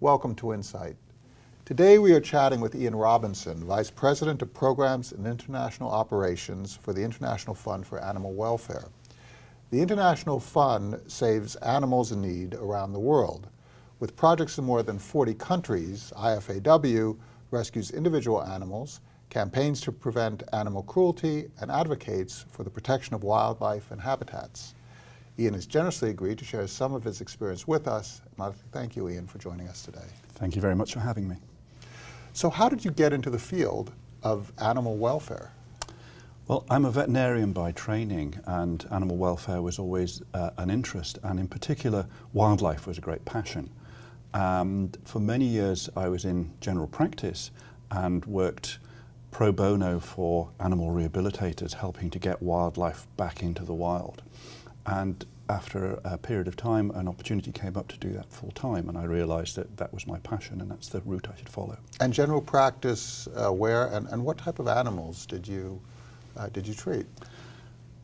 Welcome to Insight. Today we are chatting with Ian Robinson, Vice President of Programs and International Operations for the International Fund for Animal Welfare. The International Fund saves animals in need around the world. With projects in more than 40 countries, IFAW rescues individual animals, campaigns to prevent animal cruelty, and advocates for the protection of wildlife and habitats. Ian has generously agreed to share some of his experience with us. I'd like to thank you, Ian, for joining us today. Thank you very much for having me. So how did you get into the field of animal welfare? Well, I'm a veterinarian by training and animal welfare was always uh, an interest and in particular wildlife was a great passion. And for many years I was in general practice and worked pro bono for animal rehabilitators helping to get wildlife back into the wild. And after a period of time, an opportunity came up to do that full time, and I realized that that was my passion and that's the route I should follow. And general practice, uh, where and, and what type of animals did you, uh, did you treat?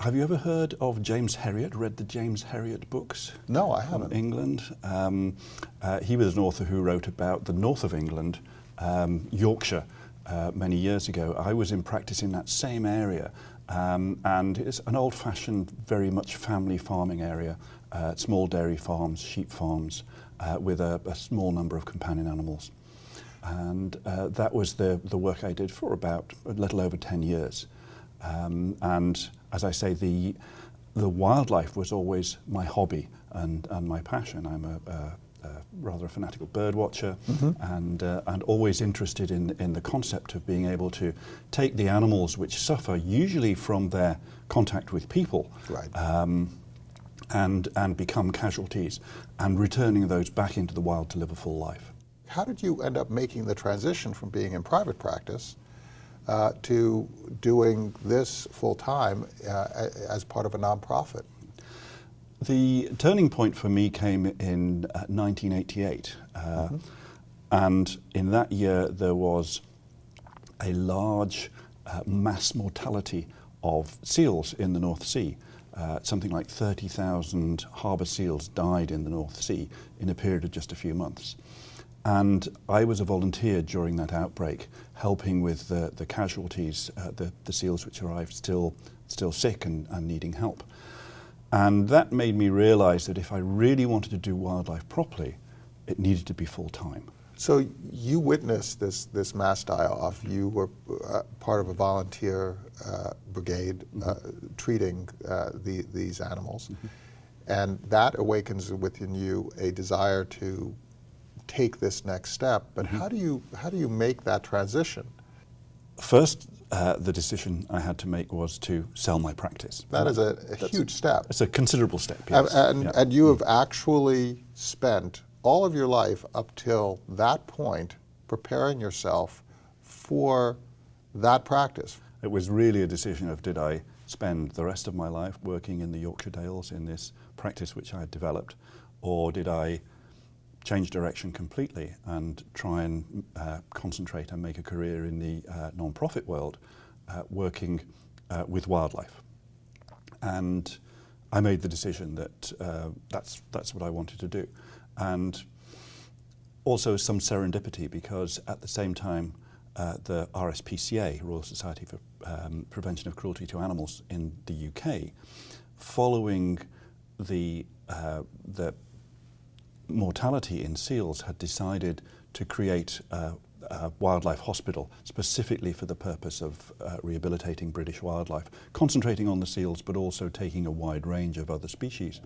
Have you ever heard of James Herriot, read the James Herriot books? No, I haven't. England. Um, uh, he was an author who wrote about the north of England, um, Yorkshire, uh, many years ago. I was in practice in that same area Um, and it's an old-fashioned, very much family farming area, uh, small dairy farms, sheep farms, uh, with a, a small number of companion animals. And uh, that was the, the work I did for about a little over 10 years. Um, and as I say, the, the wildlife was always my hobby and, and my passion. I'm a, a rather a fanatical bird watcher mm -hmm. and, uh, and always interested in, in the concept of being able to take the animals which suffer usually from their contact with people right. um, and, and become casualties and returning those back into the wild to live a full life. How did you end up making the transition from being in private practice uh, to doing this full time uh, as part of a nonprofit? The turning point for me came in 1988. Uh, mm -hmm. And in that year, there was a large uh, mass mortality of seals in the North Sea. Uh, something like 30,000 harbour seals died in the North Sea in a period of just a few months. And I was a volunteer during that outbreak, helping with the, the casualties, uh, the, the seals which arrived still, still sick and, and needing help. And that made me realize that if I really wanted to do wildlife properly, it needed to be full time. So you witnessed this, this mass die-off. You were uh, part of a volunteer uh, brigade mm -hmm. uh, treating uh, the, these animals. Mm -hmm. And that awakens within you a desire to take this next step. But mm -hmm. how, do you, how do you make that transition? First, uh, the decision I had to make was to sell my practice. That is a, a huge step. It's a considerable step, yes. And, and, yeah. and you have actually spent all of your life up till that point preparing yourself for that practice. It was really a decision of did I spend the rest of my life working in the Yorkshire Dales in this practice which I had developed, or did I change direction completely and try and uh, concentrate and make a career in the uh, non-profit world uh, working uh, with wildlife. And I made the decision that uh, that's, that's what I wanted to do. And also some serendipity because at the same time uh, the RSPCA, Royal Society for um, Prevention of Cruelty to Animals in the UK, following the, the mortality in seals had decided to create a, a wildlife hospital specifically for the purpose of uh, rehabilitating British wildlife, concentrating on the seals but also taking a wide range of other species.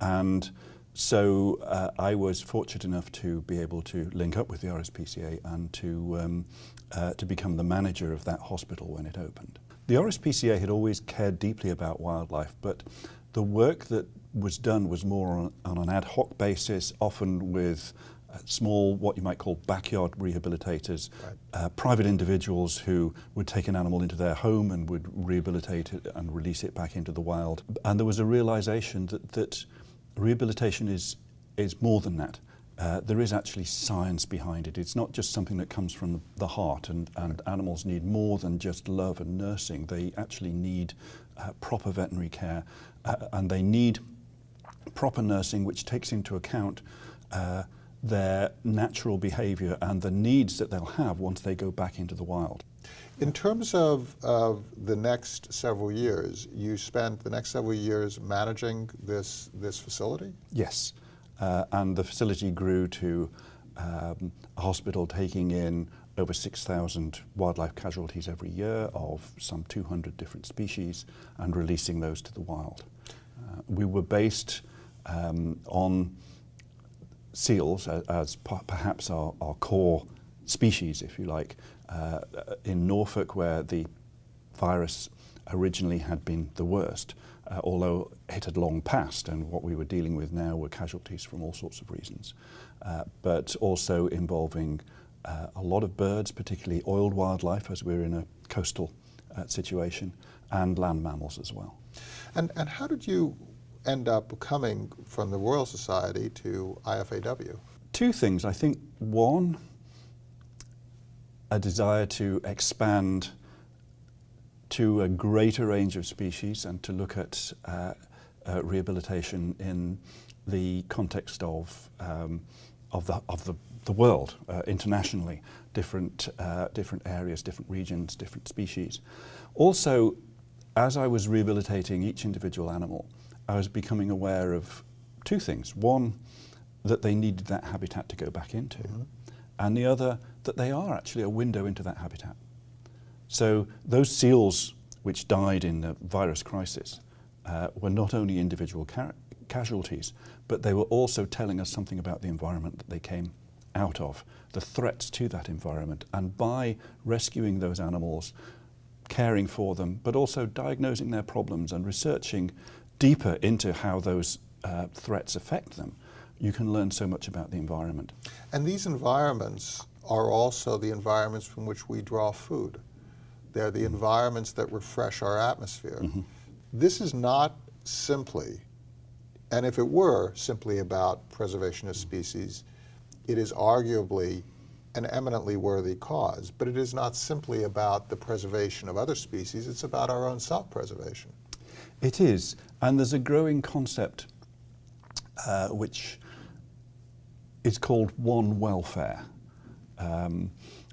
And so uh, I was fortunate enough to be able to link up with the RSPCA and to, um, uh, to become the manager of that hospital when it opened. The RSPCA had always cared deeply about wildlife, but the work that was done was more on, on an ad hoc basis, often with uh, small, what you might call backyard rehabilitators, right. uh, private individuals who would take an animal into their home and would rehabilitate it and release it back into the wild. And there was a realization that, that rehabilitation is, is more than that. Uh, there is actually science behind it. It's not just something that comes from the heart and, and animals need more than just love and nursing. They actually need uh, proper veterinary care uh, and they need proper nursing which takes into account uh, their natural behavior and the needs that they'll have once they go back into the wild. In terms of, of the next several years, you spent the next several years managing this, this facility? Yes, uh, and the facility grew to um, a hospital taking in over 6,000 wildlife casualties every year of some 200 different species and releasing those to the wild. Uh, we were based um, on seals as, as perhaps our, our core species, if you like, uh, in Norfolk where the virus originally had been the worst, uh, although it had long passed and what we were dealing with now were casualties from all sorts of reasons, uh, but also involving uh, a lot of birds, particularly oiled wildlife as we're in a coastal uh, situation, and land mammals as well. And, and how did you end up coming from the Royal Society to IFAW? Two things. I think one, a desire to expand to a greater range of species and to look at uh, uh, rehabilitation in the context of, um, of, the, of the, the world uh, internationally, different, uh, different areas, different regions, different species. Also, as I was rehabilitating each individual animal, I was becoming aware of two things. One, that they needed that habitat to go back into, mm -hmm. and the other, that they are actually a window into that habitat. So those seals which died in the virus crisis uh, were not only individual ca casualties, but they were also telling us something about the environment that they came out of, the threats to that environment. And by rescuing those animals, caring for them, but also diagnosing their problems and researching deeper into how those uh, threats affect them, you can learn so much about the environment. And these environments are also the environments from which we draw food. They're the mm -hmm. environments that refresh our atmosphere. Mm -hmm. This is not simply, and if it were simply about preservation of species, it is arguably an eminently worthy cause, but it is not simply about the preservation of other species, it's about our own self-preservation. It is, and there's a growing concept uh, which is called One Welfare. Um,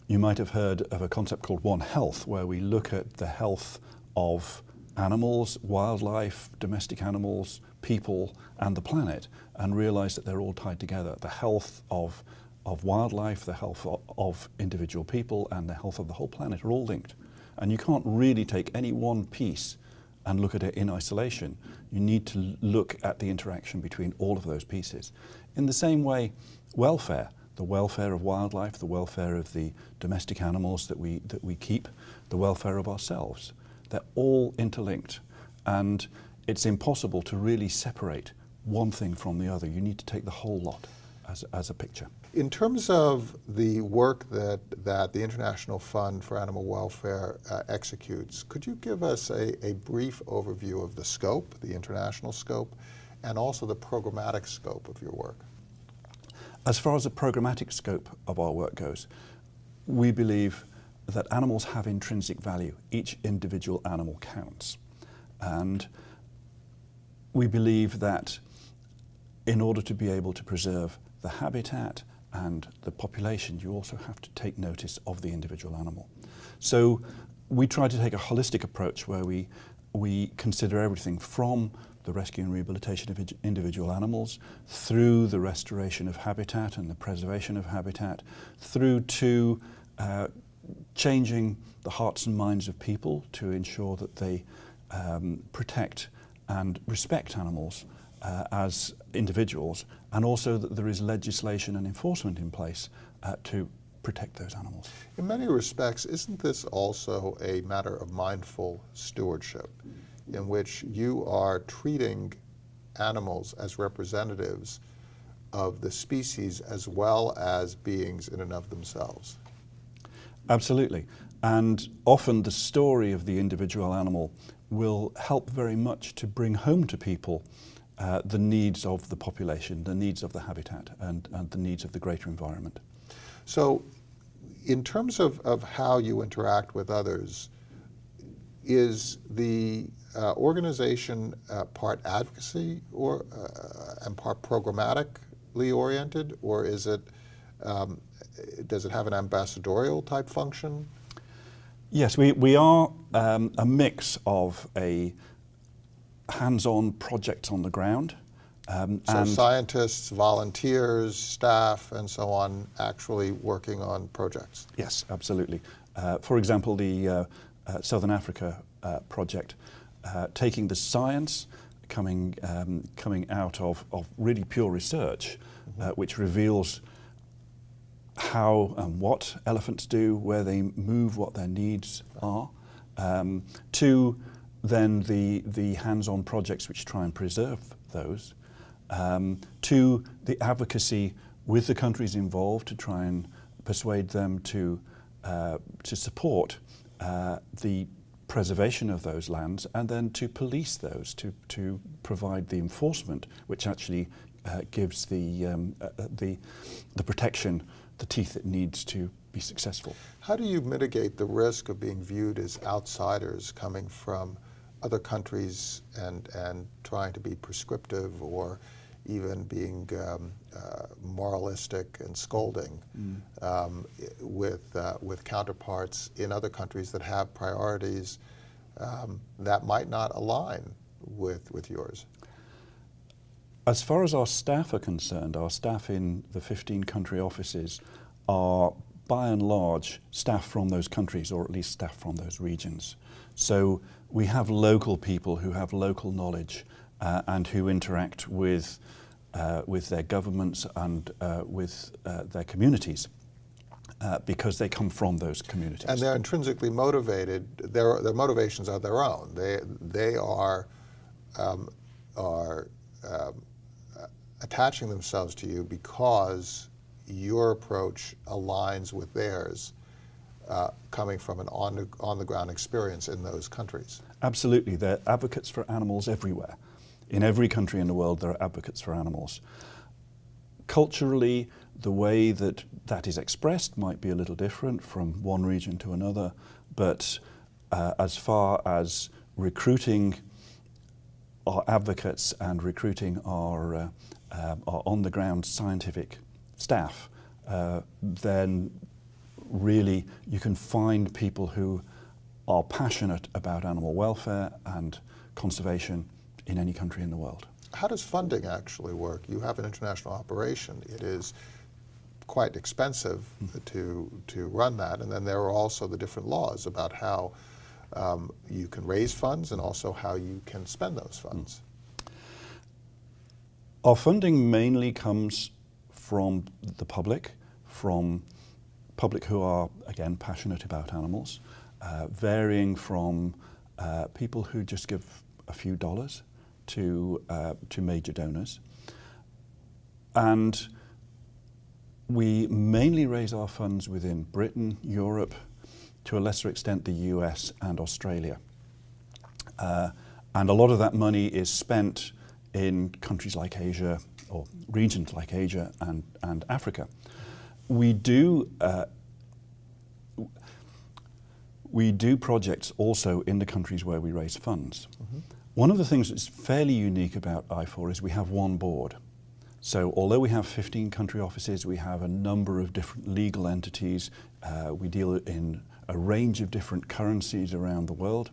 you might have heard of a concept called One Health, where we look at the health of animals, wildlife, domestic animals, people, and the planet, and realize that they're all tied together. The health of, of wildlife, the health of, of individual people, and the health of the whole planet are all linked. And you can't really take any one piece and look at it in isolation. You need to look at the interaction between all of those pieces. In the same way, welfare, the welfare of wildlife, the welfare of the domestic animals that we, that we keep, the welfare of ourselves, they're all interlinked. And it's impossible to really separate one thing from the other. You need to take the whole lot as, as a picture. In terms of the work that, that the International Fund for Animal Welfare uh, executes, could you give us a, a brief overview of the scope, the international scope, and also the programmatic scope of your work? As far as the programmatic scope of our work goes, we believe that animals have intrinsic value. Each individual animal counts. And we believe that in order to be able to preserve the habitat and the population, you also have to take notice of the individual animal. So we try to take a holistic approach where we, we consider everything from the rescue and rehabilitation of individual animals, through the restoration of habitat and the preservation of habitat, through to uh, changing the hearts and minds of people to ensure that they um, protect and respect animals uh, as individuals and also that there is legislation and enforcement in place uh, to protect those animals. In many respects, isn't this also a matter of mindful stewardship in which you are treating animals as representatives of the species as well as beings in and of themselves? Absolutely. And often the story of the individual animal will help very much to bring home to people uh, the needs of the population, the needs of the habitat, and, and the needs of the greater environment. So in terms of, of how you interact with others, is the uh, organization uh, part advocacy or uh, and part programmatically oriented, or is it, um, does it have an ambassadorial type function? Yes, we, we are um, a mix of a hands-on projects on the ground. Um, So and scientists, volunteers, staff, and so on actually working on projects? Yes, absolutely. Uh, for example, the uh, uh, Southern Africa uh, project, uh, taking the science coming, um, coming out of, of really pure research, uh, which reveals how and what elephants do, where they move, what their needs are, um, to then the, the hands-on projects which try and preserve those, um, to the advocacy with the countries involved to try and persuade them to, uh, to support uh, the preservation of those lands and then to police those, to, to provide the enforcement which actually uh, gives the, um, uh, the, the protection, the teeth it needs to be successful. How do you mitigate the risk of being viewed as outsiders coming from other countries and, and trying to be prescriptive or even being um, uh, moralistic and scolding um, with, uh, with counterparts in other countries that have priorities um, that might not align with, with yours? As far as our staff are concerned, our staff in the 15 country offices are by and large staff from those countries or at least staff from those regions. So we have local people who have local knowledge uh, and who interact with, uh, with their governments and uh, with uh, their communities uh, because they come from those communities. And they're intrinsically motivated. Their their motivations are their own. They they are um, are um, attaching themselves to you because your approach aligns with theirs, uh, coming from an on the on the ground experience in those countries. Absolutely, they're advocates for animals everywhere. In every country in the world, there are advocates for animals. Culturally, the way that that is expressed might be a little different from one region to another, but uh, as far as recruiting our advocates and recruiting our, uh, um, our on-the-ground scientific staff, uh, then really you can find people who are passionate about animal welfare and conservation in any country in the world. How does funding actually work? You have an international operation. It is quite expensive to to run that, and then there are also the different laws about how um, you can raise funds and also how you can spend those funds. Our funding mainly comes from the public, from public who are, again, passionate about animals, uh, varying from uh, people who just give a few dollars to, uh, to major donors. And we mainly raise our funds within Britain, Europe, to a lesser extent the US and Australia. Uh, and a lot of that money is spent in countries like Asia or regions like Asia and, and Africa. We do, uh, we do projects also in the countries where we raise funds. One of the things that's fairly unique about IFAW is we have one board. So although we have 15 country offices, we have a number of different legal entities. Uh, we deal in a range of different currencies around the world.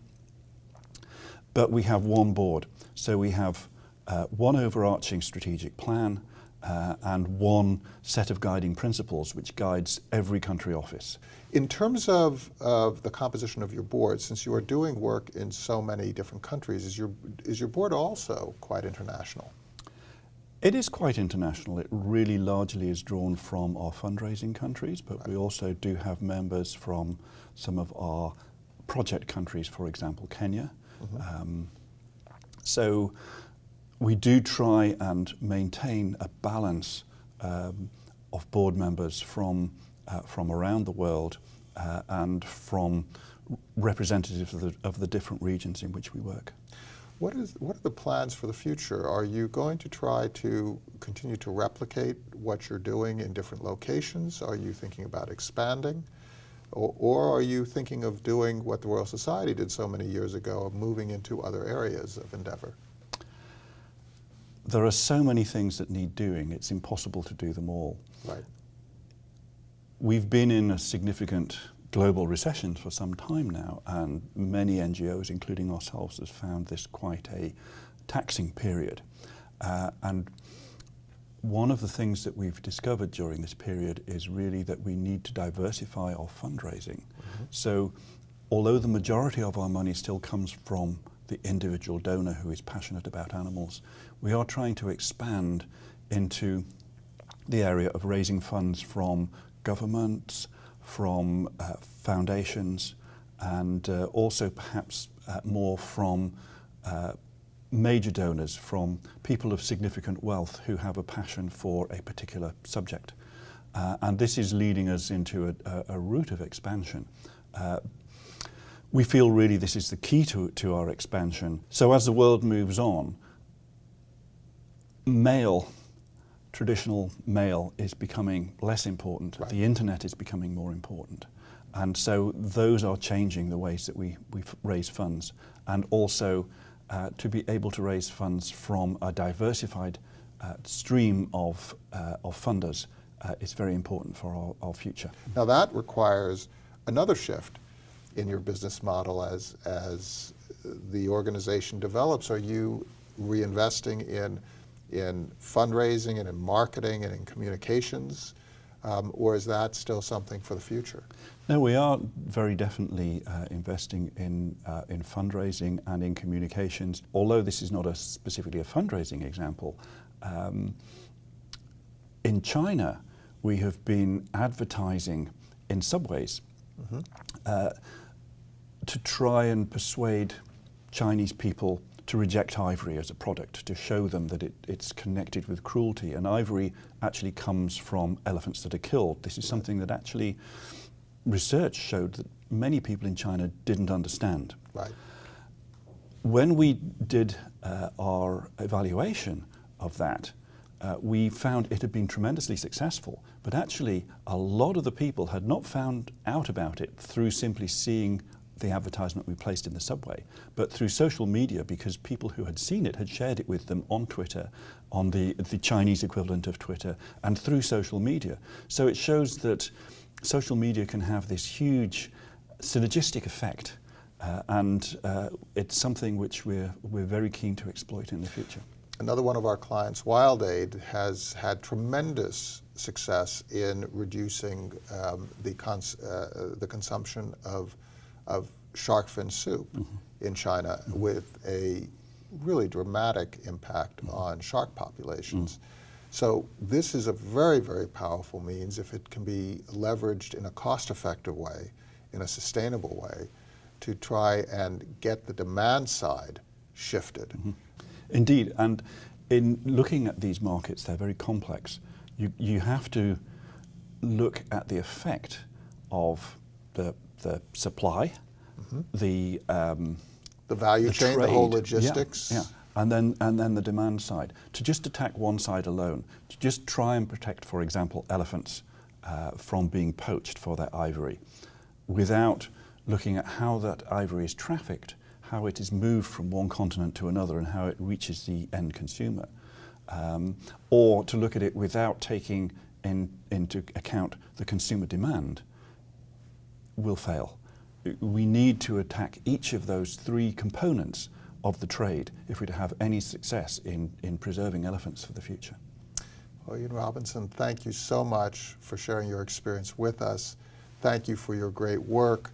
But we have one board. So we have uh, one overarching strategic plan uh, and one set of guiding principles which guides every country office. In terms of, of the composition of your board, since you are doing work in so many different countries, is your, is your board also quite international? It is quite international. It really largely is drawn from our fundraising countries, but we also do have members from some of our project countries, for example, Kenya. Um, so we do try and maintain a balance um, of board members from, uh, from around the world uh, and from representatives of the, of the different regions in which we work. What, is, what are the plans for the future? Are you going to try to continue to replicate what you're doing in different locations? Are you thinking about expanding? Or, or are you thinking of doing what the Royal Society did so many years ago, of moving into other areas of endeavor? There are so many things that need doing, it's impossible to do them all. Right. We've been in a significant global recession for some time now, and many NGOs, including ourselves, have found this quite a taxing period. Uh, and one of the things that we've discovered during this period is really that we need to diversify our fundraising. Mm-hmm. So, although the majority of our money still comes from the individual donor who is passionate about animals. We are trying to expand into the area of raising funds from governments, from uh, foundations, and uh, also perhaps uh, more from uh, major donors, from people of significant wealth who have a passion for a particular subject. Uh, and this is leading us into a, a, a route of expansion. Uh, We feel really this is the key to, to our expansion. So as the world moves on, mail, traditional mail, is becoming less important. Right. The internet is becoming more important. And so those are changing the ways that we, we raise funds. And also uh, to be able to raise funds from a diversified uh, stream of, uh, of funders uh, is very important for our, our future. Now that requires another shift in your business model as, as the organization develops? Are you reinvesting in, in fundraising and in marketing and in communications? Um, or is that still something for the future? No, we are very definitely uh, investing in, uh, in fundraising and in communications. Although this is not a specifically a fundraising example, um, in China we have been advertising in subways. Mm -hmm. uh, to try and persuade Chinese people to reject ivory as a product, to show them that it, it's connected with cruelty. And ivory actually comes from elephants that are killed. This is something that actually research showed that many people in China didn't understand. Right. When we did uh, our evaluation of that, uh, we found it had been tremendously successful, but actually a lot of the people had not found out about it through simply seeing the advertisement we placed in the subway, but through social media because people who had seen it had shared it with them on Twitter, on the, the Chinese equivalent of Twitter, and through social media. So it shows that social media can have this huge synergistic effect uh, and uh, it's something which we're, we're very keen to exploit in the future. Another one of our clients, WildAid, has had tremendous success in reducing um, the, cons uh, the consumption of of shark fin soup mm -hmm. in China mm -hmm. with a really dramatic impact mm -hmm. on shark populations. Mm. So this is a very, very powerful means if it can be leveraged in a cost-effective way, in a sustainable way, to try and get the demand side shifted. Mm-hmm. Indeed, and in looking at these markets, they're very complex. You, you have to look at the effect of the the supply, mm -hmm. the um, the value the chain, trade. the whole logistics. Yeah, yeah, and then and then the demand side. To just attack one side alone, to just try and protect, for example, elephants uh, from being poached for their ivory, without looking at how that ivory is trafficked, how it is moved from one continent to another, and how it reaches the end consumer, um, or to look at it without taking in, into account the consumer demand will fail. We need to attack each of those three components of the trade if we're to have any success in, in preserving elephants for the future. Well, Ian Robinson, thank you so much for sharing your experience with us. Thank you for your great work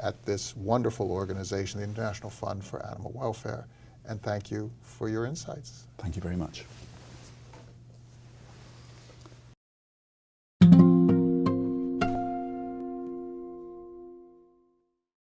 at this wonderful organization, the International Fund for Animal Welfare, and thank you for your insights. Thank you very much.